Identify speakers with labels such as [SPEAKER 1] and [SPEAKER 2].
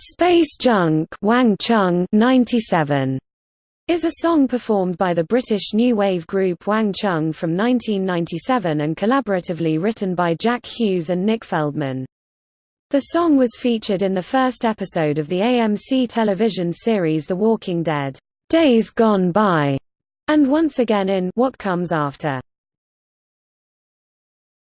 [SPEAKER 1] Space Junk Wang Chung 97 is a song performed by the British new wave group Wang Chung from 1997 and collaboratively written by Jack Hughes and Nick Feldman. The song was featured in the first episode of the AMC television series The Walking Dead, Days Gone Bye, and once again in What Comes After.